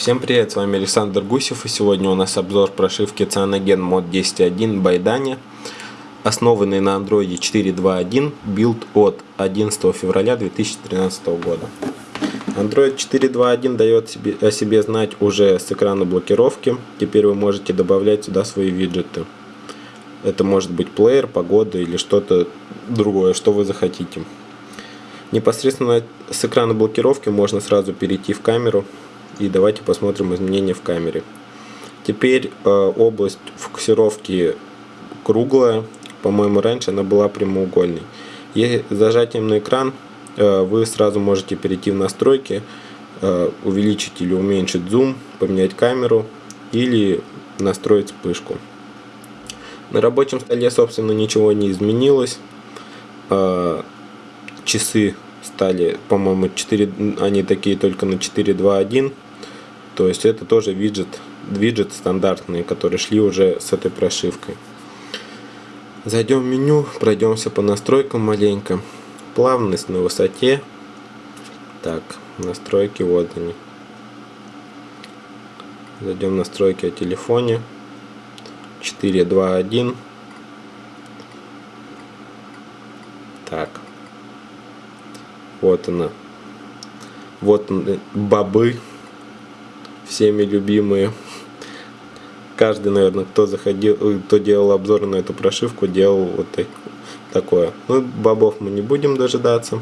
Всем привет, с вами Александр Гусев и сегодня у нас обзор прошивки Cyanogen Mod 10.1 by Dane, основанный на Android 4.2.1, билд от 11 февраля 2013 года. Android 4.2.1 дает о себе знать уже с экрана блокировки, теперь вы можете добавлять сюда свои виджеты. Это может быть плеер, погода или что-то другое, что вы захотите. Непосредственно с экрана блокировки можно сразу перейти в камеру и давайте посмотрим изменения в камере. Теперь э, область фокусировки круглая, по-моему раньше она была прямоугольной. И зажатием на экран э, вы сразу можете перейти в настройки, э, увеличить или уменьшить зум, поменять камеру или настроить вспышку. На рабочем столе, собственно, ничего не изменилось. Часы стали, по-моему, 4, они такие только на 4.2.1. То есть это тоже виджет, виджет стандартные, которые шли уже с этой прошивкой. Зайдем в меню, пройдемся по настройкам маленько. Плавность на высоте. Так, настройки вот они. Зайдем в настройки о телефоне. 4.2.1. Так. Вот она. Вот бобы всеми любимые. Каждый, наверное, кто заходил, э, кто делал обзор на эту прошивку, делал вот такое. Ну, бобов мы не будем дожидаться.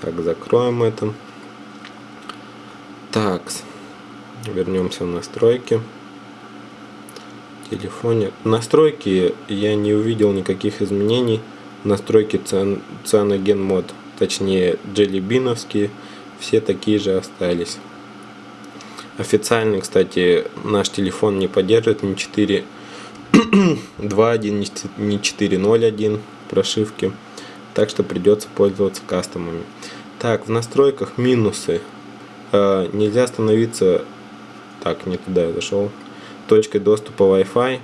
Так, закроем это. Так, вернемся в настройки. В телефоне. Настройки я не увидел никаких изменений. Настройки Cyanogen мод, точнее джеллибиновские, все такие же остались. Официально, кстати, наш телефон не поддерживает ни 4.2.1, ни 4.0.1 прошивки. Так что придется пользоваться кастомами. Так, в настройках минусы. Э, нельзя остановиться... Так, не туда я зашел. Точкой доступа Wi-Fi.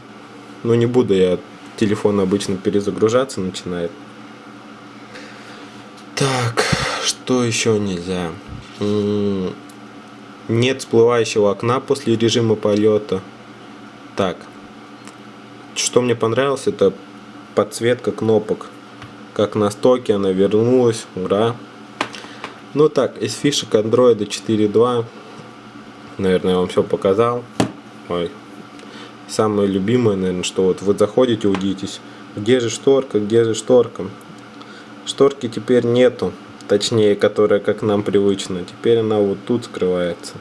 Ну, не буду я... Телефон обычно перезагружаться начинает. Так, что еще нельзя? Нет всплывающего окна после режима полета. Так. Что мне понравилось, это подсветка кнопок. Как на стоке она вернулась. Ура. Ну так, из фишек Android 4.2. Наверное, я вам все показал. Ой. Самое любимое, наверное, что вот вы заходите, удитесь. Где же шторка, где же шторка? Шторки теперь нету точнее, которая как нам привычно. Теперь она вот тут скрывается.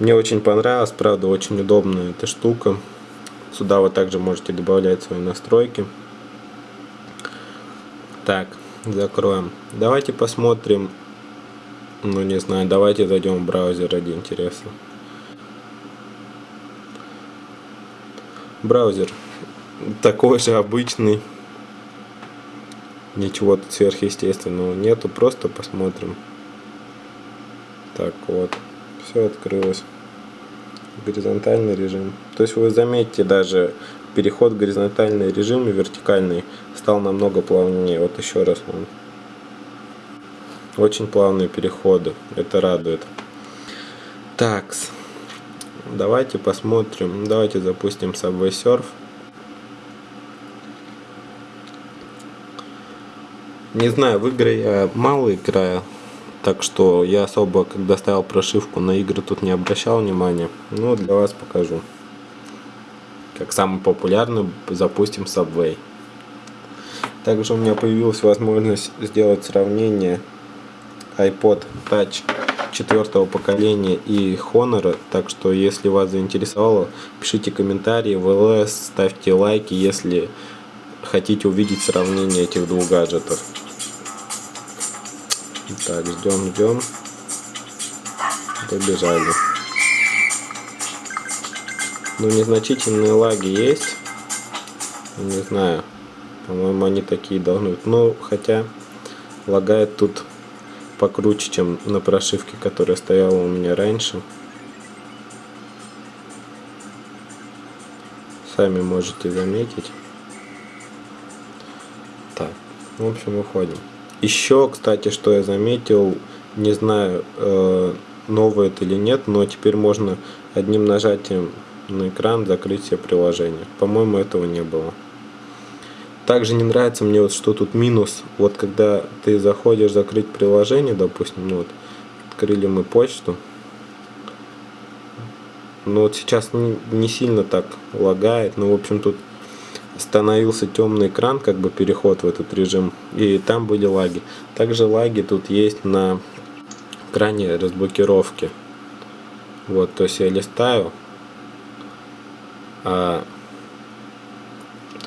Мне очень понравилось, правда, очень удобная эта штука. Сюда вы также можете добавлять свои настройки. Так, закроем. Давайте посмотрим, ну не знаю, давайте зайдем в браузер ради интереса. Браузер такой же обычный ничего сверхъестественного нету, просто посмотрим. Так вот, все открылось. Горизонтальный режим. То есть вы заметите даже переход в горизонтальный режим и вертикальный стал намного плавнее. Вот еще раз вам. Очень плавные переходы. Это радует. Так, давайте посмотрим. Давайте запустим Subway Surf. Не знаю, в игры я мало играю, так что я особо, когда ставил прошивку на игры, тут не обращал внимания. Ну, для вас покажу. Как самый популярный запустим Subway. Также у меня появилась возможность сделать сравнение iPod Touch четвертого поколения и Honor. Так что, если вас заинтересовало, пишите комментарии в ЛС, ставьте лайки, если хотите увидеть сравнение этих двух гаджетов. Так, ждем, ждем. Добежали. Ну, незначительные лаги есть. Не знаю. По-моему, они такие должны быть. Ну, хотя лагает тут покруче, чем на прошивке, которая стояла у меня раньше. Сами можете заметить. Так, в общем, выходим. Еще, кстати, что я заметил, не знаю, э, новое это или нет, но теперь можно одним нажатием на экран закрыть все приложения. По-моему, этого не было. Также не нравится мне вот, что тут минус. Вот когда ты заходишь закрыть приложение, допустим, ну вот, открыли мы почту. Но вот сейчас не, не сильно так лагает. Ну, в общем, тут становился темный экран, как бы переход в этот режим. И там были лаги. Также лаги тут есть на экране разблокировки. Вот, то есть я листаю, а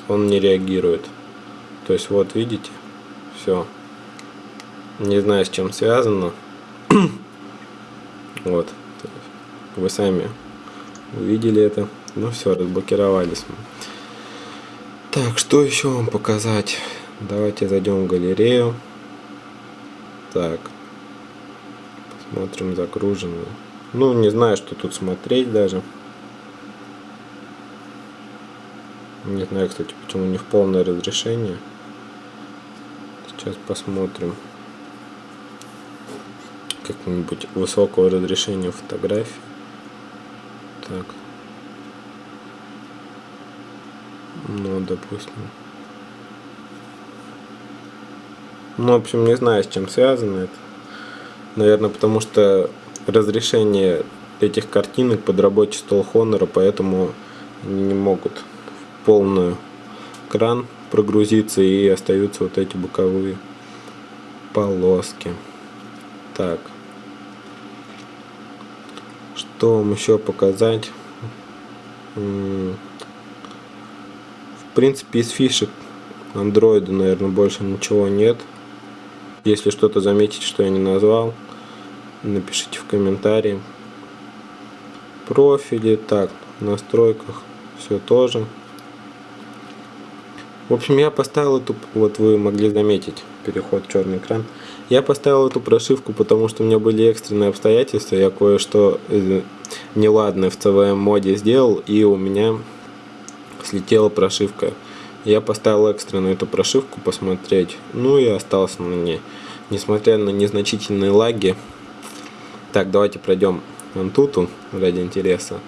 он не реагирует. То есть вот видите, все. Не знаю с чем связано. вот. Вы сами увидели это. Ну все, разблокировались мы. Так, что еще вам показать? Давайте зайдем в галерею. Так. Посмотрим загруженную. Ну, не знаю, что тут смотреть даже. Не знаю, кстати, почему не в полное разрешение. Сейчас посмотрим. Как-нибудь высокого разрешения фотографии. Так. Ну, допустим. Ну, в общем, не знаю, с чем связано это. Наверное, потому что разрешение этих картинок под рабочий стол Honor, поэтому они не могут в полную экран прогрузиться и остаются вот эти боковые полоски. Так. Что вам еще показать? Принципе, из фишек андроида, наверное, больше ничего нет. Если что-то заметить, что я не назвал, напишите в комментарии. Профили, так, в настройках все тоже. В общем, я поставил эту, вот вы могли заметить, переход в черный экран. Я поставил эту прошивку, потому что у меня были экстренные обстоятельства. Я кое-что э, неладное в CVM моде сделал, и у меня слетела прошивка. Я поставил экстренно эту прошивку посмотреть, ну и остался на ней. Несмотря на незначительные лаги. Так, давайте пройдем Antutu ради интереса.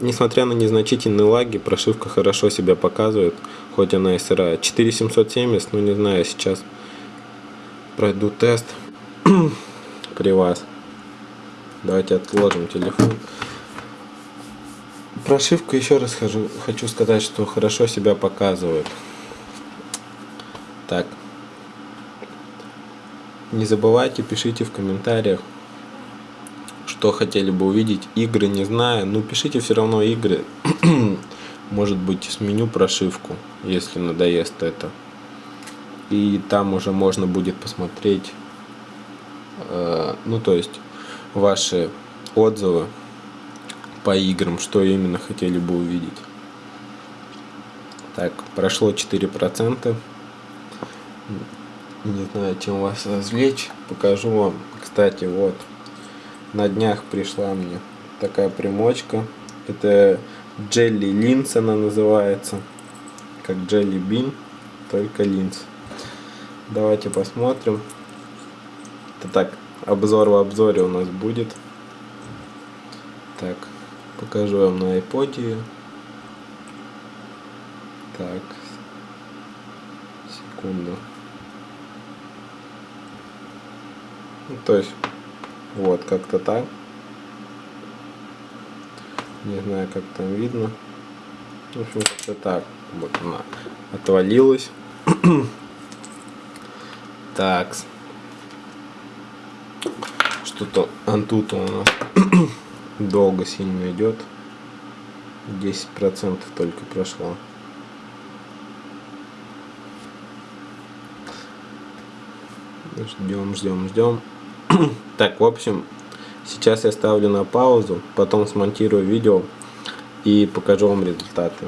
Несмотря на незначительные лаги, прошивка хорошо себя показывает, хоть она и сырая. 4770, ну не знаю, сейчас пройду тест при вас. Давайте отложим телефон. Прошивка, еще раз хожу, хочу сказать, что хорошо себя показывает. Так. Не забывайте, пишите в комментариях, что хотели бы увидеть. Игры не знаю, но пишите все равно игры. Может быть, сменю прошивку, если надоест это. И там уже можно будет посмотреть, э, ну то есть, ваши отзывы по играм, что именно хотели бы увидеть. Так, прошло 4%. Не знаю, чем вас развлечь. Покажу вам. Кстати, вот на днях пришла мне такая примочка. Это Jelly Lins она называется. Как Jelly Bean, только линз. Давайте посмотрим. Это так, обзор в обзоре у нас будет. Так, покажу вам на iPod. Так, секунду. Ну, то есть вот, как-то так. Не знаю, как там видно. В общем, как-то так. Вот она отвалилась. так. Что-то антута у нас долго сильно идет. 10% только прошло. Ждем, ждем, ждем. так, в общем, сейчас я ставлю на паузу, потом смонтирую видео и покажу вам результаты.